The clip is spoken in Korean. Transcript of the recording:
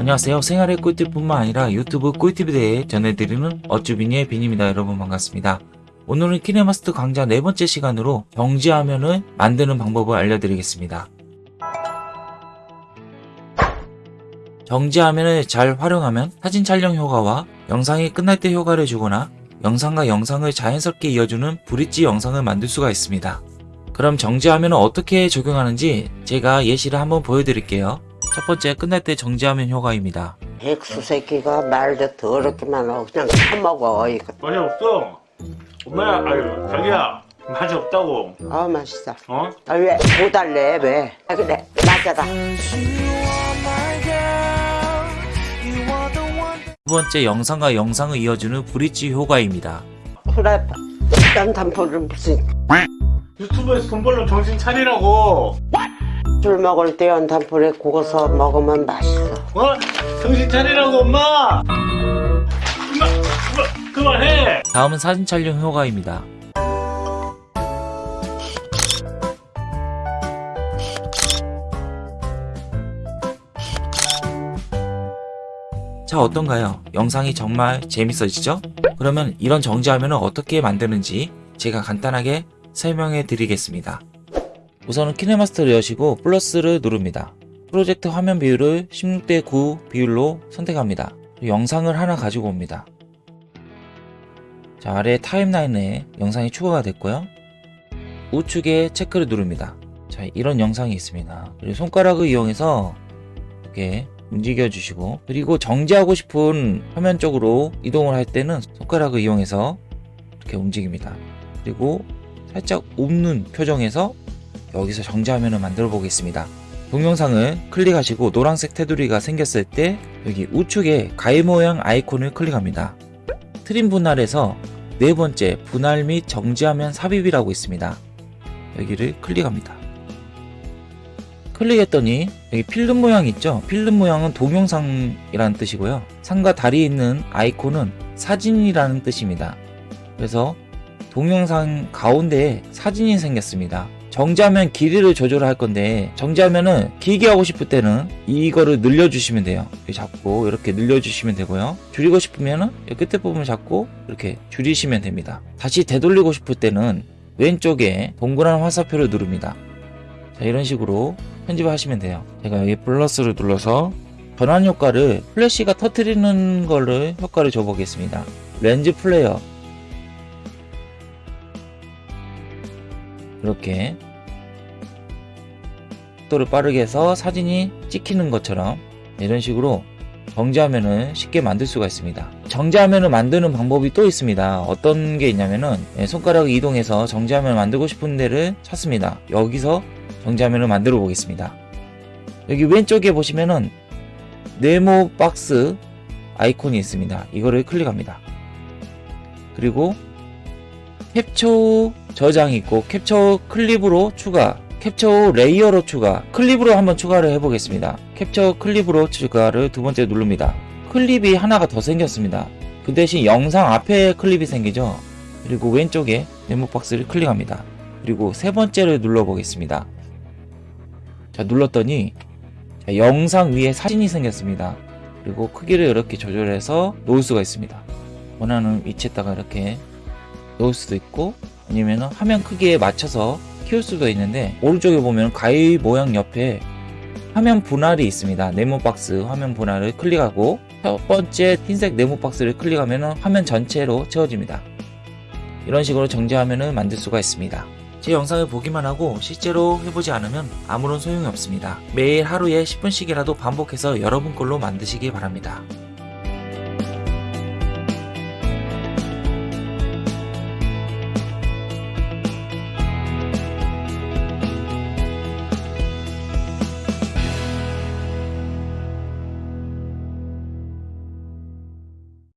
안녕하세요. 생활의 꿀팁뿐만 아니라 유튜브 꿀팁에 대해 전해드리는 어쭈비니의 빈입니다. 여러분 반갑습니다. 오늘은 키네마스터 강좌 네 번째 시간으로 정지화면을 만드는 방법을 알려드리겠습니다. 정지화면을 잘 활용하면 사진 촬영 효과와 영상이 끝날 때 효과를 주거나 영상과 영상을 자연스럽게 이어주는 브릿지 영상을 만들 수가 있습니다. 그럼 정지화면을 어떻게 적용하는지 제가 예시를 한번 보여드릴게요. 첫 번째 끝날 때 정지화면 효과입니다. 백수 새끼가 말도 더럽게만 하고 그냥 처먹어 이거 맛이 없어. 엄마야, 아유, 자기야, 맛이 없다고. 아 맛있어 어? 아 왜못 달래 왜 아, 그래 맞아라 두 번째 영상과 영상을 이어주는 브릿지 효과입니다. 그래 딴 단포를 무슨 유튜브에서 돈 벌러 정신 차리라고. 술 먹을 때 연탄불에 구워서 먹으면 맛있어 어? 정신 차리라고, 엄마. 엄마, 엄마, 그만해. 다음은 사진 촬영 효과입니다. 자 어떤가요? 영상이 정말 재밌어지죠? 그러면 이런 정지화면을 어떻게 만드는지 제가 간단하게 설명해 드리겠습니다. 우선은 키네마스터를 여시고 플러스를 누릅니다. 프로젝트 화면 비율을 16대 9 비율로 선택합니다. 영상을 하나 가지고 옵니다. 자, 아래 타임라인에 영상이 추가가 됐고요. 우측에 체크를 누릅니다. 자, 이런 영상이 있습니다. 그리고 손가락을 이용해서 이렇게 움직여 주시고 그리고 정지하고 싶은 화면 쪽으로 이동을 할 때는 손가락을 이용해서 이렇게 움직입니다. 그리고 살짝 웃는 표정에서 여기서 정지화면을 만들어 보겠습니다. 동영상을 클릭하시고 노란색 테두리가 생겼을 때 여기 우측에 가위 모양 아이콘을 클릭합니다. 트림 분할에서 네 번째 분할 및 정지화면 삽입이라고 있습니다. 여기를 클릭합니다. 클릭했더니 여기 필름 모양 있죠? 필름 모양은 동영상이라는 뜻이고요. 상과 다리에 있는 아이콘은 사진이라는 뜻입니다. 그래서 동영상 가운데에 사진이 생겼습니다. 정지하면 길이를 조절할 건데 정지하면은 길게 하고 싶을 때는 이거를 늘려주시면 돼요. 이렇게 잡고 이렇게 늘려주시면 되고요. 줄이고 싶으면은 이 끝에 부분을 잡고 이렇게 줄이시면 됩니다. 다시 되돌리고 싶을 때는 왼쪽에 동그란 화살표를 누릅니다. 자 이런 식으로 편집을 하시면 돼요. 제가 여기 플러스를 눌러서 전환 효과를 플래시가 터트리는 거를 효과를 줘보겠습니다. 렌즈 플레이어 이렇게 속도를 빠르게 해서 사진이 찍히는 것처럼 이런 식으로 정지화면을 쉽게 만들 수가 있습니다. 정지화면을 만드는 방법이 또 있습니다. 어떤 게 있냐면은 예, 손가락을 이동해서 정지화면을 만들고 싶은 데를 찾습니다. 여기서 정지화면을 만들어 보겠습니다. 여기 왼쪽에 보시면은 네모 박스 아이콘이 있습니다. 이거를 클릭합니다. 그리고 캡처 저장이 있고 캡처 클립으로 추가 캡처 레이어로 추가 클립으로 한번 추가를 해보겠습니다. 캡처 클립으로 추가를 두 번째 누릅니다. 클립이 하나가 더 생겼습니다. 그 대신 영상 앞에 클립이 생기죠? 그리고 왼쪽에 네모 박스를 클릭합니다. 그리고 세 번째를 눌러 보겠습니다. 자 눌렀더니 자, 영상 위에 사진이 생겼습니다. 그리고 크기를 이렇게 조절해서 놓을 수가 있습니다. 원하는 위치에다가 이렇게 놓을 수도 있고 아니면 화면 크기에 맞춰서 키울 수도 있는데 오른쪽에 보면 가위 모양 옆에 화면 분할이 있습니다. 네모 박스 화면 분할을 클릭하고 첫 번째 흰색 네모 박스를 클릭하면 화면 전체로 채워집니다. 이런 식으로 정지화면을 만들 수가 있습니다. 제 영상을 보기만 하고 실제로 해보지 않으면 아무런 소용이 없습니다. 매일 하루에 10분씩이라도 반복해서 여러분 걸로 만드시기 바랍니다